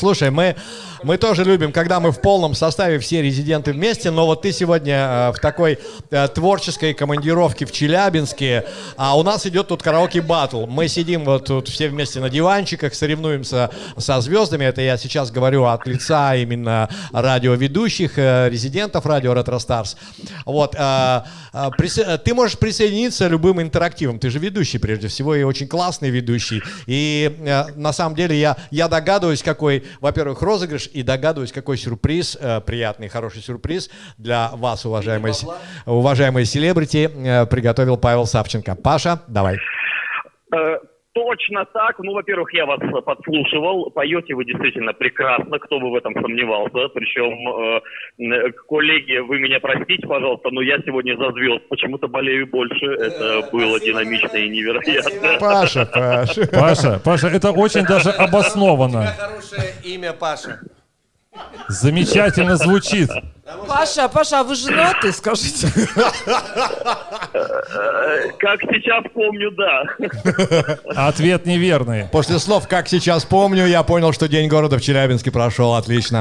Слушай, мы, мы тоже любим, когда мы в полном составе все резиденты вместе, но вот ты сегодня э, в такой э, творческой командировке в Челябинске, а у нас идет тут караоке батл. Мы сидим вот тут все вместе на диванчиках, соревнуемся со звездами. Это я сейчас говорю от лица именно радиоведущих, э, резидентов радио Ретро Старс. Вот, э, э, ты можешь присоединиться любым интерактивом. Ты же ведущий прежде всего и очень классный ведущий. И э, на самом деле я, я догадываюсь, какой, во-первых, розыгрыш, и догадываюсь, какой сюрприз, э, приятный, хороший сюрприз для вас, уважаемые, уважаемые селебрити, э, приготовил Павел Савченко. Паша, давай. Э, Точно так. Ну, во-первых, я вас э, подслушивал. Поете вы действительно прекрасно, кто бы в этом сомневался. Причем, э, э, коллеги, вы меня простите, пожалуйста, но я сегодня за звезд почему-то болею больше. Это было динамично и невероятно. Паша, Паша. Паша, Паша, это очень даже обоснованно. Хорошее имя Паша. Замечательно звучит. Паша, Паша, а вы женаты, скажите? Как сейчас помню, да. Ответ неверный. После слов «как сейчас помню», я понял, что День города в Челябинске прошел отлично.